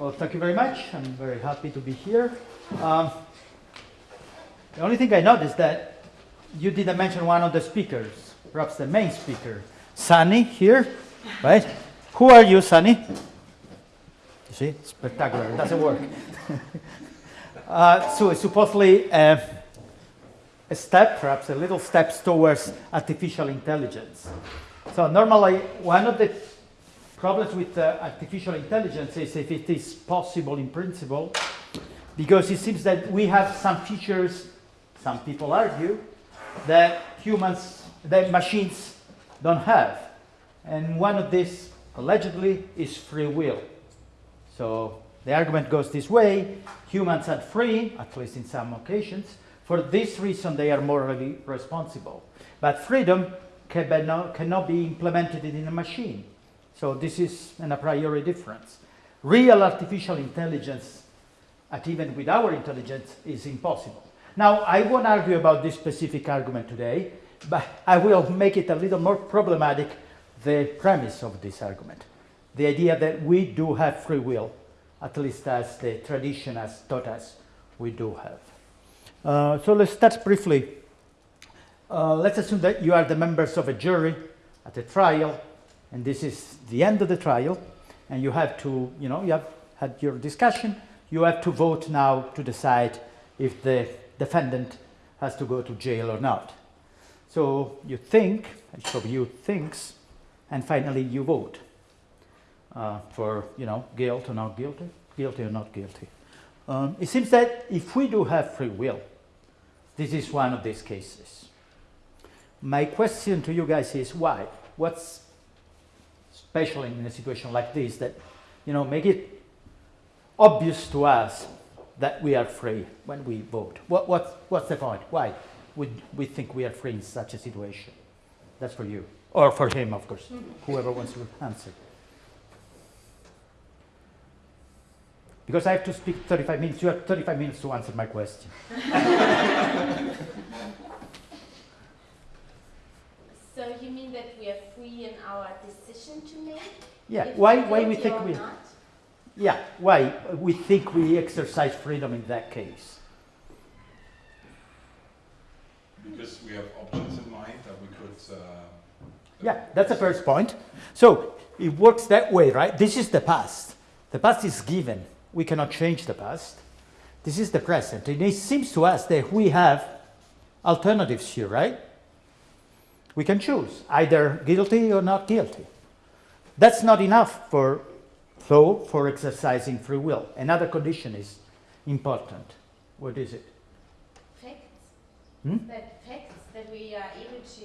Well, thank you very much. I'm very happy to be here. Um, the only thing I noticed that you didn't mention one of the speakers, perhaps the main speaker, Sunny here, right? Who are you, Sunny? You see, spectacular. It doesn't work. uh, so supposedly uh, a step, perhaps a little steps towards artificial intelligence. So normally one of the problems with uh, artificial intelligence is if it is possible in principle, because it seems that we have some features, some people argue, that humans, that machines don't have. And one of these, allegedly, is free will. So the argument goes this way, humans are free, at least in some occasions, for this reason they are morally responsible. But freedom cannot, cannot be implemented in a machine. So this is an a priori difference. Real artificial intelligence, at even with our intelligence, is impossible. Now, I won't argue about this specific argument today, but I will make it a little more problematic, the premise of this argument. The idea that we do have free will, at least as the tradition has taught us we do have. Uh, so let's start briefly. Uh, let's assume that you are the members of a jury at a trial and this is the end of the trial, and you have to, you know, you have had your discussion, you have to vote now to decide if the defendant has to go to jail or not. So you think, of you thinks, and finally you vote uh, for, you know, guilt or not guilty, guilty or not guilty. Um, it seems that if we do have free will, this is one of these cases. My question to you guys is why? What's especially in a situation like this, that you know make it obvious to us that we are free when we vote. What, what, what's the point? Why would we think we are free in such a situation? That's for you. Or for him, of course, whoever wants to answer. Because I have to speak 35 minutes, you have 35 minutes to answer my question. So you mean that we are free in our decision to make? Yeah, why, we're why we think we, not? yeah, why we think we exercise freedom in that case. Because we have options in mind that we could. Uh, Yeah, that's the first point. So it works that way, right? This is the past. The past is given. We cannot change the past. This is the present. And it seems to us that we have alternatives here, right? We can choose either guilty or not guilty. That's not enough for, though, for exercising free will. Another condition is important. What is it? Facts. Hmm? That facts that we are able to,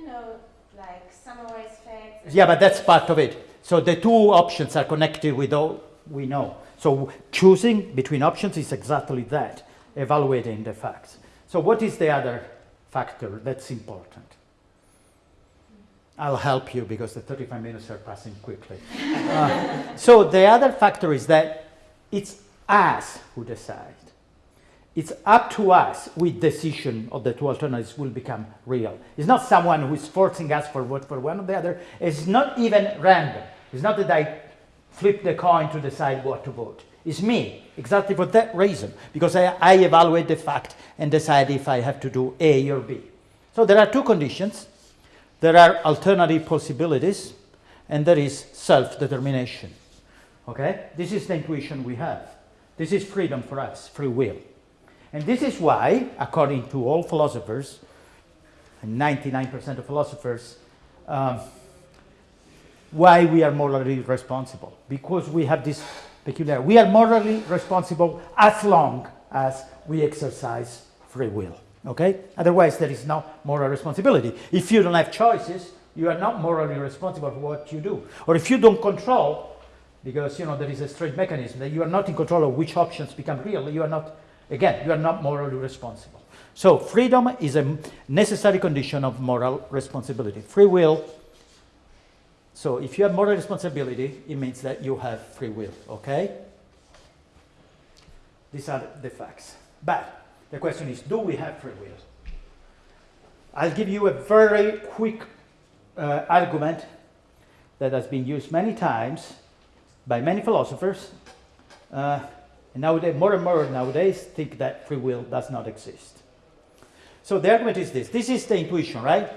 you know, like summarize facts. Yeah, but that's part of it. So the two options are connected with all we know. So choosing between options is exactly that, evaluating the facts. So what is the other factor that's important? I'll help you because the 35 minutes are passing quickly. Uh, so the other factor is that it's us who decide. It's up to us with decision of the two alternatives will become real. It's not someone who is forcing us for vote for one or the other. It's not even random. It's not that I flip the coin to decide what to vote. It's me, exactly for that reason, because I, I evaluate the fact and decide if I have to do A or B. So there are two conditions. There are alternative possibilities, and there is self-determination. Okay? This is the intuition we have. This is freedom for us, free will. And this is why, according to all philosophers, and 99% of philosophers, um, why we are morally responsible. Because we have this peculiar, we are morally responsible as long as we exercise free will. Okay? Otherwise, there is no moral responsibility. If you don't have choices, you are not morally responsible for what you do. Or if you don't control, because you know there is a strange mechanism that you are not in control of which options become real, you are not, again, you are not morally responsible. So freedom is a necessary condition of moral responsibility. Free will. So if you have moral responsibility, it means that you have free will. Okay? These are the facts. But the question is, do we have free will? I'll give you a very quick uh, argument that has been used many times by many philosophers Uh, and nowadays, more and more nowadays think that free will does not exist. So the argument is this. This is the intuition, right?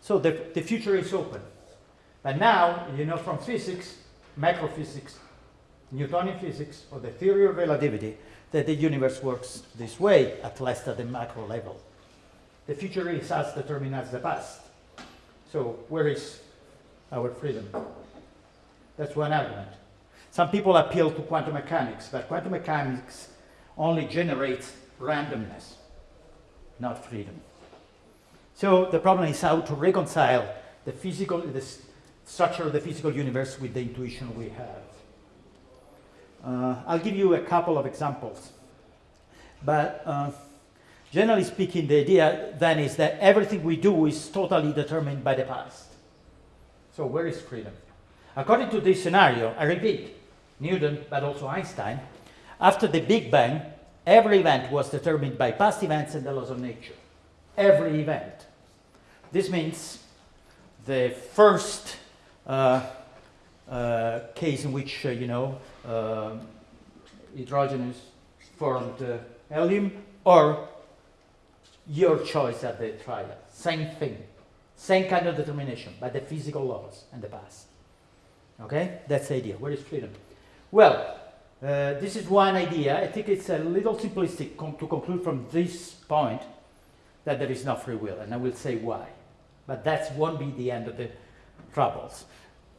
So the, the future is open. But now, you know from physics, macrophysics, Newtonian physics, or the theory of relativity, that the universe works this way, at least at the macro level. The future is as determined as the past. So where is our freedom? That's one argument. Some people appeal to quantum mechanics, but quantum mechanics only generates randomness, not freedom. So the problem is how to reconcile the physical, the structure of the physical universe with the intuition we have. Uh, I'll give you a couple of examples. But uh, generally speaking, the idea then is that everything we do is totally determined by the past. So where is freedom? According to this scenario, I repeat, Newton, but also Einstein, after the Big Bang, every event was determined by past events and the laws of nature. Every event. This means the first uh, uh, case in which, uh, you know, uh, hydrogen formed uh, helium, or your choice at the trial. Same thing. Same kind of determination by the physical laws and the past. Okay? That's the idea. Where is freedom? Well, uh, this is one idea. I think it's a little simplistic to conclude from this point that there is no free will, and I will say why. But that won't be the end of the troubles.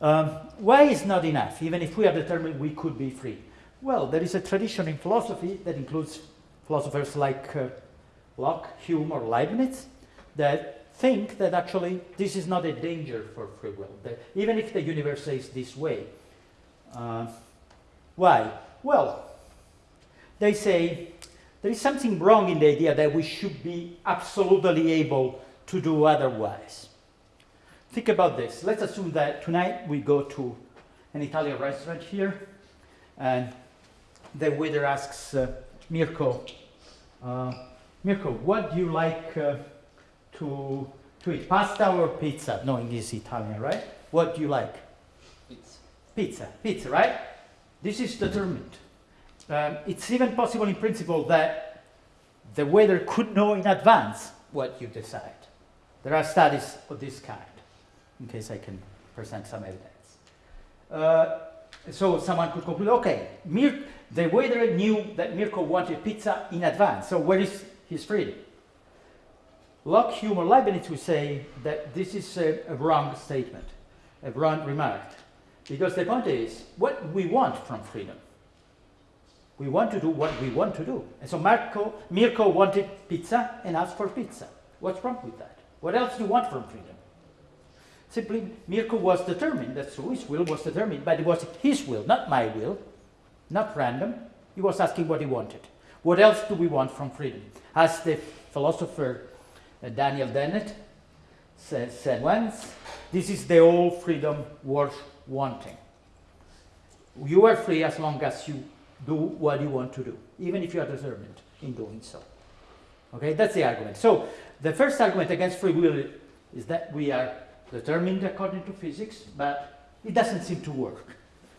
Um, why is not enough, even if we are determined we could be free? Well, there is a tradition in philosophy that includes philosophers like uh, Locke, Hume, or Leibniz that think that actually this is not a danger for free will, even if the universe is this way. Uh, why? Well, they say there is something wrong in the idea that we should be absolutely able to do otherwise. Think about this. Let's assume that tonight we go to an Italian restaurant here, and the waiter asks uh, Mirko, uh, Mirko, what do you like uh, to, to eat, pasta or pizza? Knowing he's Italian, right? What do you like? Pizza. Pizza, pizza, right? This is determined. Um, it's even possible in principle that the waiter could know in advance what you decide. There are studies of this kind in case I can present some evidence. Uh, so someone could conclude, okay, Mir the waiter knew that Mirko wanted pizza in advance, so where is his freedom? Locke, Hume, or Leibniz would say that this is a, a wrong statement, a wrong remark, because the point is, what we want from freedom. We want to do what we want to do. And so Marco, Mirko wanted pizza and asked for pizza. What's wrong with that? What else do you want from freedom? Simply, Mirko was determined, that's true, his will was determined, but it was his will, not my will, not random. He was asking what he wanted. What else do we want from freedom? As the philosopher uh, Daniel Dennett said, said once, this is the whole freedom worth wanting. You are free as long as you do what you want to do, even if you are determined in doing so. Okay, that's the argument. So the first argument against free will is that we are determined according to physics, but it doesn't seem to work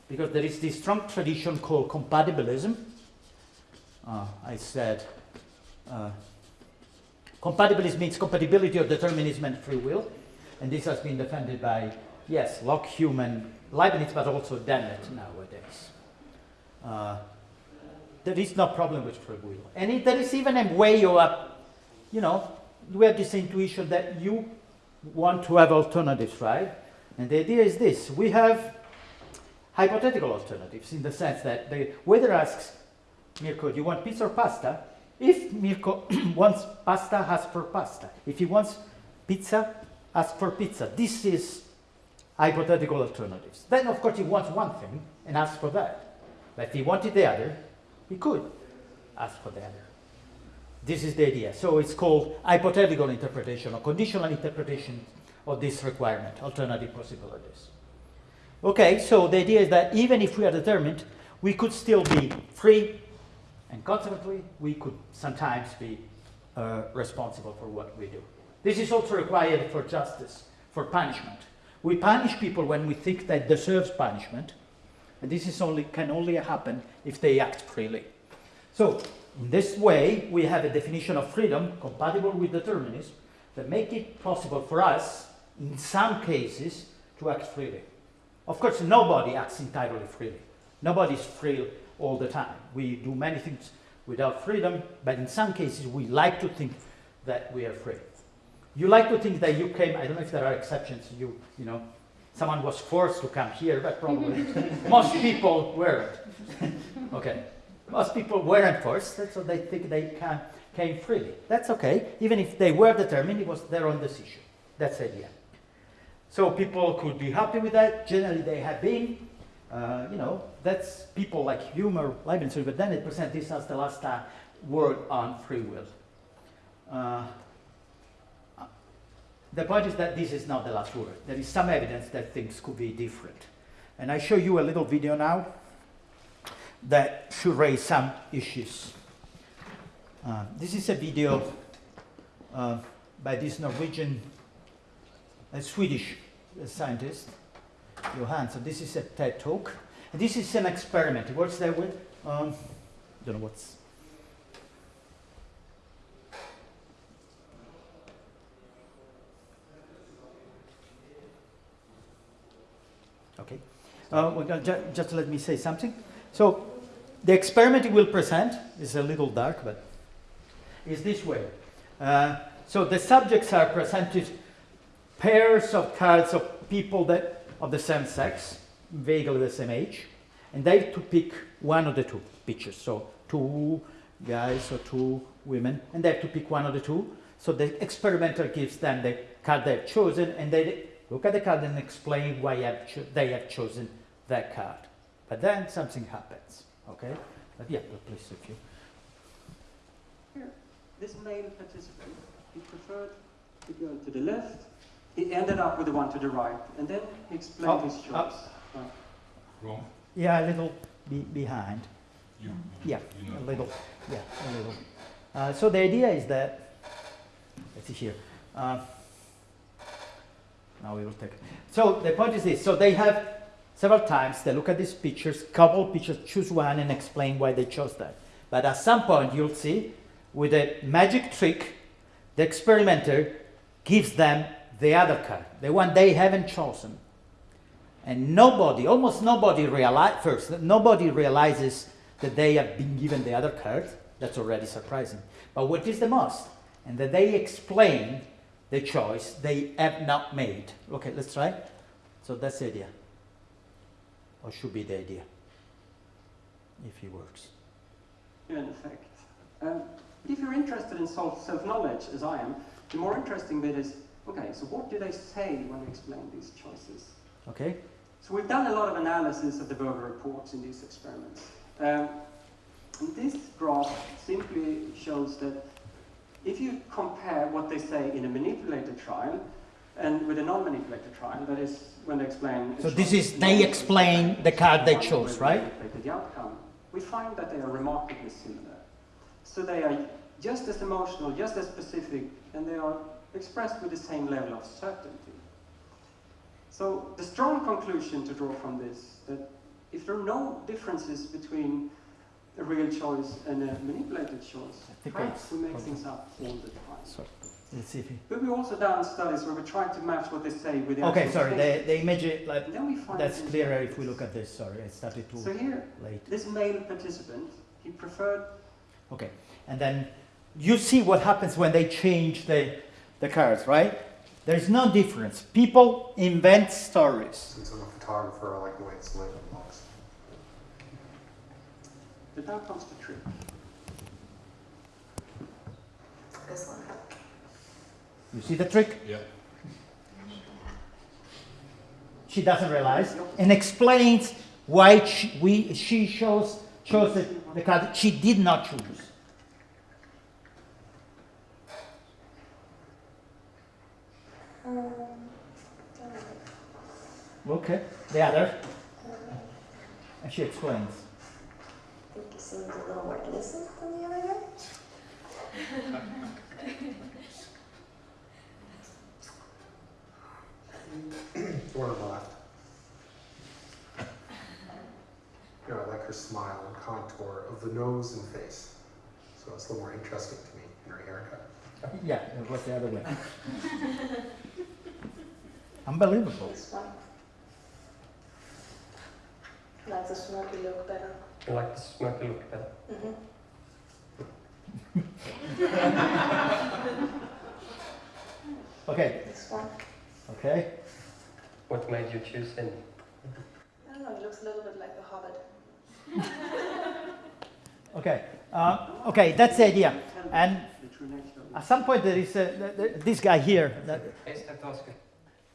because there is this strong tradition called compatibilism. Uh, I said uh, compatibilism means compatibility of determinism and free will, and this has been defended by, yes, Locke, Hume, and Leibniz, but also Dennett nowadays. Uh, there is no problem with free will. And it, there is even a way of, you know, we have this intuition that you want to have alternatives, right? And the idea is this. We have hypothetical alternatives in the sense that the waiter asks Mirko, do you want pizza or pasta? If Mirko wants pasta, ask for pasta. If he wants pizza, ask for pizza. This is hypothetical alternatives. Then, of course, he wants one thing and asks for that. But if he wanted the other, he could ask for the other. This is the idea. So it's called hypothetical interpretation or conditional interpretation of this requirement, alternative possibilities. Okay, so the idea is that even if we are determined, we could still be free, and consequently, we could sometimes be uh, responsible for what we do. This is also required for justice, for punishment. We punish people when we think they deserve punishment, and this is only, can only happen if they act freely. So, in this way, we have a definition of freedom compatible with determinism that make it possible for us, in some cases, to act freely. Of course, nobody acts entirely freely. Nobody's free all the time. We do many things without freedom, but in some cases, we like to think that we are free. You like to think that you came, I don't know if there are exceptions, you, you know, someone was forced to come here, but probably mm-hmm. most people weren't. okay. Most people weren't forced, so they think they can, came freely. That's okay. Even if they were determined, it was their own decision. That's the idea. So people could be happy with that. Generally, they have been. Uh, you know, that's people like Hume or Leibniz, but then it presents this as the last uh, word on free will. Uh, the point is that this is not the last word. There is some evidence that things could be different. And I show you a little video now that should raise some issues. Uh, this is a video uh, by this Norwegian, a Swedish scientist, Johan. So this is a TED talk. And this is an experiment. What's that with, um, don't know what's. Okay. Uh, well, ju just let me say something. So the experiment he will present is a little dark, but is this way. Uh, so the subjects are presented pairs of cards of people that of the same sex, vaguely the same age, and they have to pick one of the two pictures. So two guys or two women, and they have to pick one of the two. So the experimenter gives them the card they've chosen, and they look at the card and explain why they have chosen that card. But then something happens, okay? But yeah, but please, if you. Here, this male participant, he preferred the girl to the left. He ended up with the one to the right, and then he explained Oh, his oh. choice. Right. Wrong? Yeah, a little be behind. You, Yeah, you know. a little. Yeah, a little. Uh, so the idea is that, let's see here. Uh, now we will take. So the point is this. So they have several times. They look at these pictures, couple pictures, choose one, and explain why they chose that. But at some point, you'll see, with a magic trick, the experimenter gives them the other card, the one they haven't chosen. And nobody, almost nobody realize first, nobody realizes that they have been given the other card. That's already surprising. But what is the most? And that they explain the choice they have not made. Okay, let's try. So that's the idea. Or should be the idea. If it works. Yeah, in effect. Um, but if you're interested in self- self-knowledge, as I am, the more interesting bit is, okay, so what do they say when they explain these choices? Okay? So we've done a lot of analysis of the verbal reports in these experiments. Um, and this graph simply shows that if you compare what they say in a manipulated trial and with a non-manipulated trial, that is when they explain... So this is, they explain the card they chose, right? the outcome, we find that they are remarkably similar. So they are just as emotional, just as specific, and they are expressed with the same level of certainty. So the strong conclusion to draw from this, that if there are no differences between a real choice and a manipulated choice, perhaps we make probably- things up all the time. So, let's see if he- But we've also done studies where we try to match what they say with the Okay, sorry, the, cases. the image, like, then we find that's clearer if we look at this. Sorry, I started too So here, late. this male participant, he preferred Okay, and then you see what happens when they change the, the cards, right? There's no difference. People invent stories. Since I'm a photographer, I like the way it's lit and looks. But now comes the trick. This one. You see the trick? Yeah. She doesn't realize and explains why she, we, she chose, chose the, the card she did not choose. Um, Okay, the other. And she explains. I think he seemed a little more innocent than the other guy. or left. You know, I like her smile and contour of the nose and face. So it's a little more interesting to me in her haircut. Yeah, it was the other way. Unbelievable. I like the smirky look better. I like the smoky look better. Mm -hmm. okay. Okay. What made you choose him? I don't know, he looks a little bit like the Hobbit. Okay, uh, okay, that's the idea. And The true nature of at some point, there is a, th- th- this guy here. that- Yes, that was good.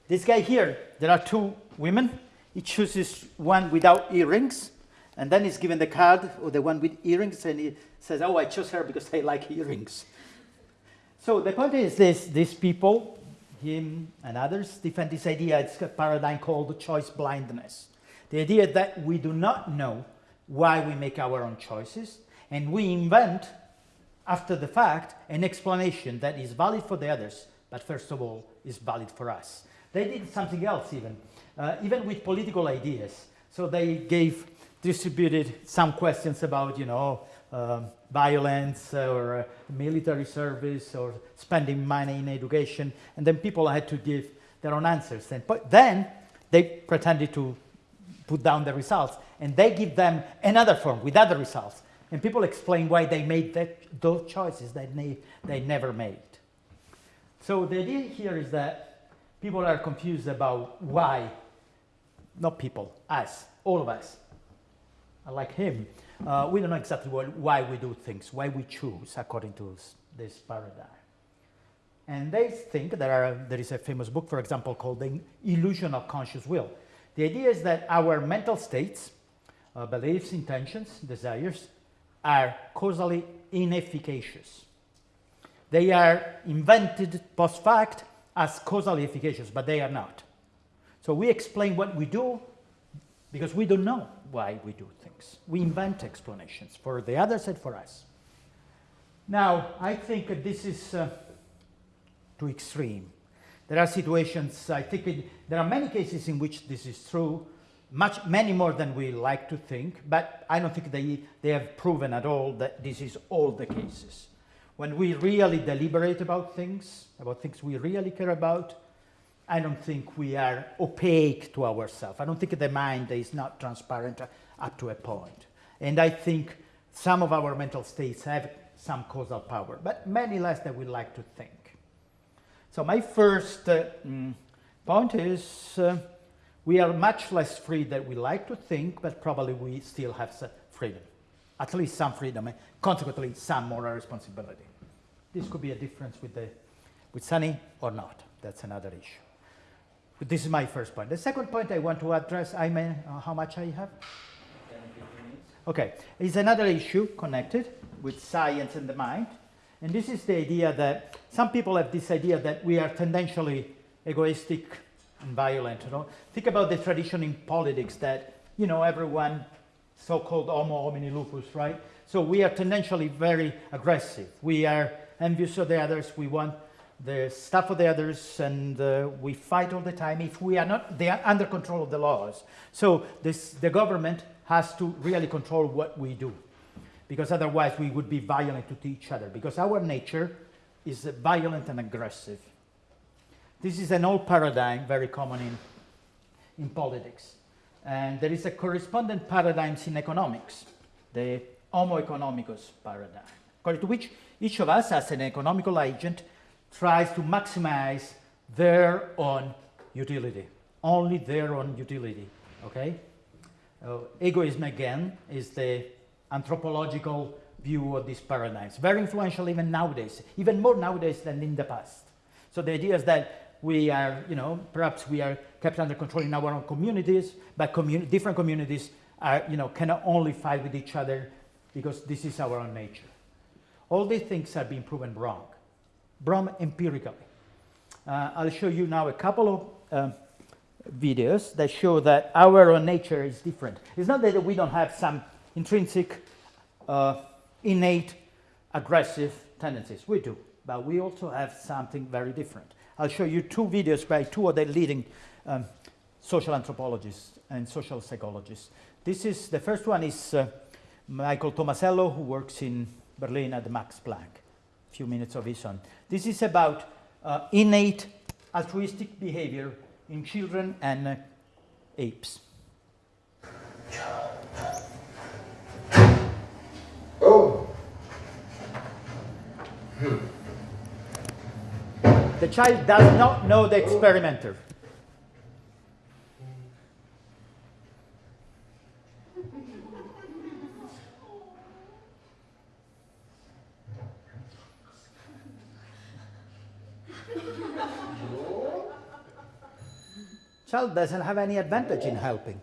This guy here, there are two women. He chooses one without earrings, and then he's given the card or the one with earrings, and he says, "Oh, I chose her because I like earrings." So the point is this: these people, him and others, defend this idea. It's a paradigm called choice blindness. The idea that we do not know why we make our own choices, and we invent, after the fact, an explanation that is valid for the others, but first of all, is valid for us. They did something else even, uh, even with political ideas. So they gave, distributed some questions about, you know, um, violence or uh, military service or spending money in education, and then people had to give their own answers. And, but then they pretended to put down the results, and they give them another form with other results. And people explain why they made that, those choices that they, they never made. So the idea here is that people are confused about why, not people, us, all of us, like him. Uh, we don't know exactly what, why we do things, why we choose according to this paradigm. And they think there, are, there is a famous book, for example, called The Illusion of Conscious Will. The idea is that our mental states, uh, beliefs, intentions, desires, are causally inefficacious. They are invented post fact as causally efficacious, but they are not. So we explain what we do because we don't know why we do things. We invent explanations for the others and for us. Now, I think this is uh, too extreme. There are situations, I think it, there are many cases in which this is true, much, many more than we like to think, but I don't think they, they have proven at all that this is all the cases. When we really deliberate about things, about things we really care about, I don't think we are opaque to ourselves. I don't think the mind is not transparent up to a point. And I think some of our mental states have some causal power, but many less than we like to think. So my first uh, mm, point is uh, we are much less free than we like to think, but probably we still have freedom, at least some freedom, and consequently some moral responsibility. This could be a difference with the with Sunny or not. That's another issue. This is my first point. The second point I want to address, I mean, uh, how much I have? Okay, is another issue connected with science and the mind. And this is the idea that some people have this idea that we are tendentially egoistic and violent. You know? Think about the tradition in politics that, you know, everyone, so-called homo homini lupus, right? So we are tendentially very aggressive. We are envious of the others. We want the stuff of the others, and uh, we fight all the time. If we are not, they are under control of the laws. So this, the government has to really control what we do, because otherwise we would be violent to each other. Because our nature is violent and aggressive. This is an old paradigm, very common in, in politics. And there is a correspondent paradigms in economics, the homo economicus paradigm, according to which each of us, as an economical agent, tries to maximize their own utility, only their own utility. Okay? Uh, egoism, again, is the anthropological view of these paradigms. Very influential even nowadays, even more nowadays than in the past. So the idea is that we are, you know, perhaps we are kept under control in our own communities, but commun- different communities are, you know, cannot only fight with each other because this is our own nature. All these things are being proven wrong, wrong empirically. Uh, I'll show you now a couple of um, videos that show that our own nature is different. It's not that we don't have some intrinsic, uh, innate, aggressive tendencies. We do, but we also have something very different. I'll show you two videos by two of the leading um, social anthropologists and social psychologists. This is the first one is uh, Michael Tomasello, who works in Berlin at the Max Planck. Few minutes of his own. This is about uh, innate altruistic behavior in children and uh, apes. Oh, The child does not know the experimenter. Child doesn't have any advantage in helping.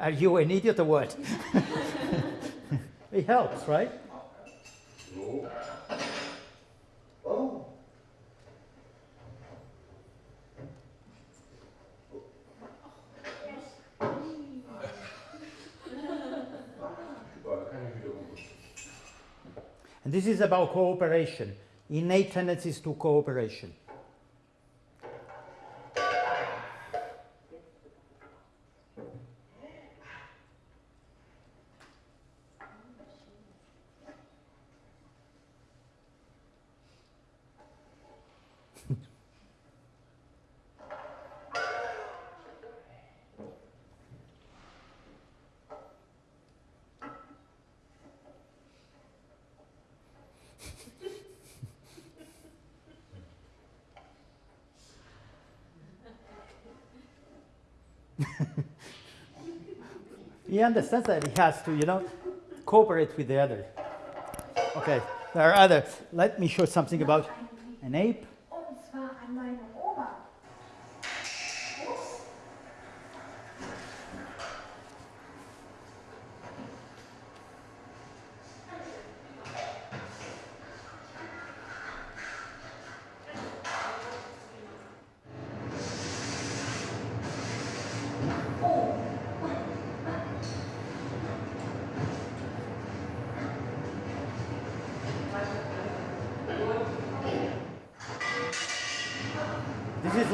Are you an idiot or what? it helps, right? And this is about cooperation, innate tendencies to cooperation. He understands that he has to, you know, cooperate with the other. Okay, there are other. Let me show something about an ape.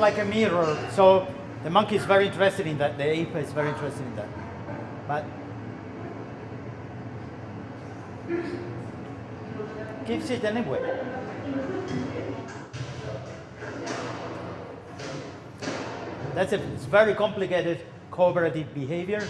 Like a mirror. So the monkey is very interested in that. The ape is very interested in that. But gives it anyway. That's a, it's very complicated cooperative behavior.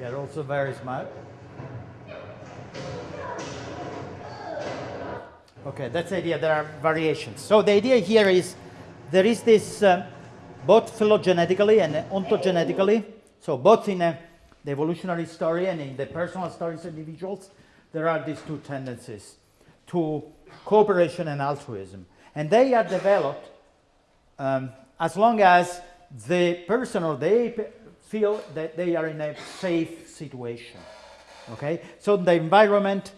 They are also very smart. Okay, that's the idea. There are variations. So the idea here is there is this uh, both phylogenetically and ontogenetically. So both in uh, the evolutionary story and in the personal stories of individuals, there are these two tendencies to cooperation and altruism, and they are developed um, as long as the person or the ape feel that they are in a safe situation. Okay, so the environment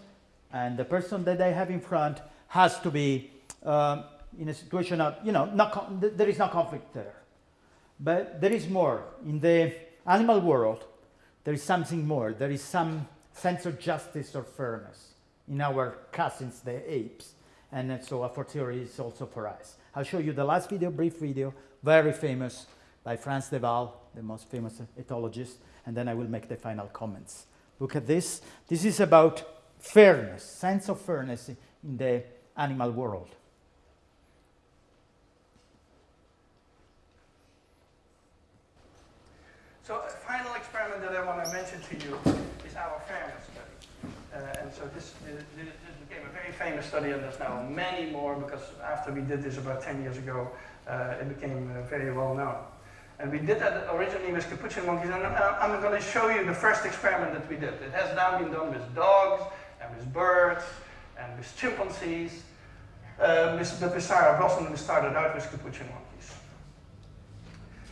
and the person that they have in front has to be um, in a situation of you know not there is no conflict there, but there is more in the animal world. There is something more. There is some sense of justice or fairness in our cousins, the apes, and so a fortiori is also for us. I'll show you the last video, brief video, very famous by Frans de Waal, the most famous ethologist, and then I will make the final comments. Look at this. This is about fairness, sense of fairness in the animal world. So a final experiment that I want to mention to you is our fairness study. Uh, and so this, this, this became a very famous study, and there's now many more because after we did this about 10 years ago, uh, it became uh, very well known. And we did that originally with capuchin monkeys, and uh, I'm going to show you the first experiment that we did. It has now been done with dogs, and with birds, and with chimpanzees. Uh, with, but with Sarah Brosnan, we started out with capuchin monkeys.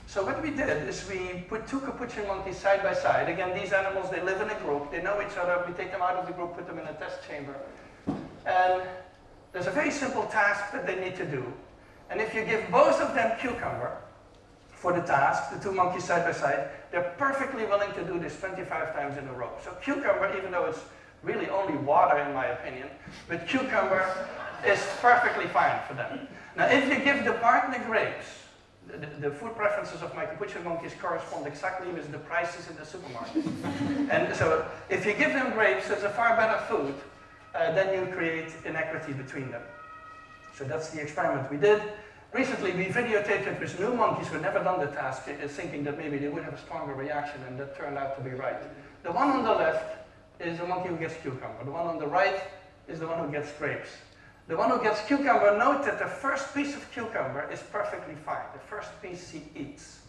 So what we did is we put two capuchin monkeys side by side. Again, these animals, they live in a group. They know each other. We take them out of the group, put them in a test chamber. And there's a very simple task that they need to do. And if you give both of them cucumber for the task, the two monkeys side by side, they're perfectly willing to do this 25 times in a row. So cucumber, even though it's really only water in my opinion, but cucumber is perfectly fine for them. Now if you give the partner grapes, the, the food preferences of my capuchin monkeys correspond exactly with the prices in the supermarket. and so if you give them grapes, it's a far better food, uh, then you create inequity between them. So that's the experiment we did. Recently, we videotaped it with new monkeys who had never done the task, thinking that maybe they would have a stronger reaction, and that turned out to be right. The one on the left is the monkey who gets cucumber. The one on the right is the one who gets grapes. The one who gets cucumber, note that the first piece of cucumber is perfectly fine. The first piece she eats.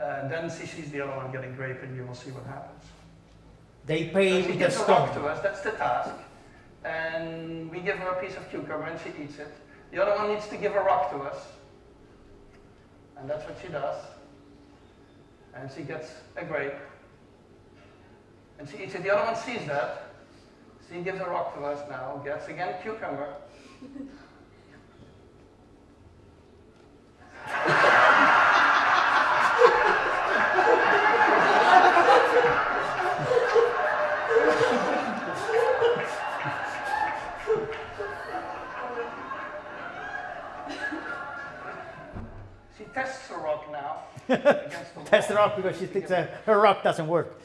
Uh, then she sees the other one getting grape, and you will see what happens. They pay So she with a gives a rock to us, that's the task. And we give her a piece of cucumber and she eats it. The other one needs to give a rock to us. And that's what she does. And she gets a grape. And she eats it. The other one sees that. She gives a rock to us now, gets again cucumber. now against the Test wall. rock because she thinks uh, her rock doesn't work.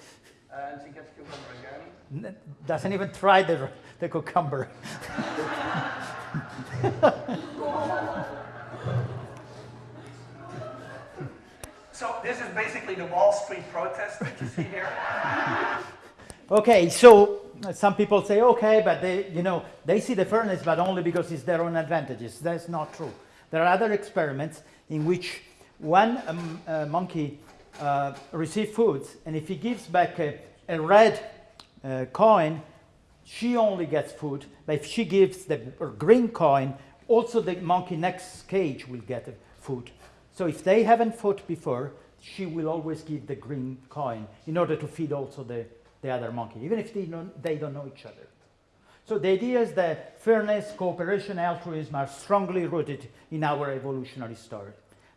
And she gets cucumber again. N- Doesn't even try the, the cucumber. So this is basically the Wall Street protest that you see here. Okay, so some people say, okay, but they, you know, they see the fairness, but only because it's their own advantages. That's not true. There are other experiments in which one a, uh, monkey uh, receives food, and if he gives back a, a red uh, coin, she only gets food. But if she gives the green coin, also the monkey next cage will get food. So if they haven't fought before, she will always give the green coin in order to feed also the, the other monkey, even if they don't, they don't know each other. So the idea is that fairness, cooperation, altruism are strongly rooted in our evolutionary story.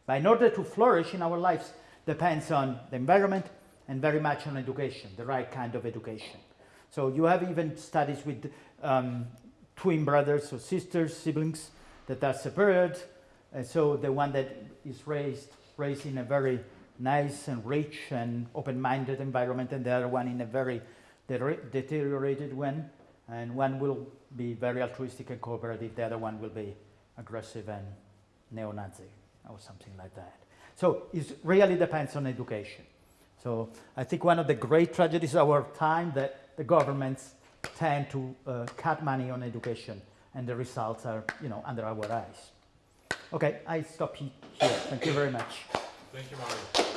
But in order to flourish in our lives depends on the environment and very much on education, the right kind of education. So you have even studies with um, twin brothers or sisters, siblings that are separated. And so the one that is raised, raised in a very nice and rich and open-minded environment, and the other one in a very de- deteriorated one. And one will be very altruistic and cooperative. The other one will be aggressive and neo-Nazi or something like that. So it really depends on education. So I think one of the great tragedies of our time that the governments tend to uh, cut money on education, and the results are, you know, under our eyes. Okay, I stop he- here. Thank you very much. Thank you, Mario.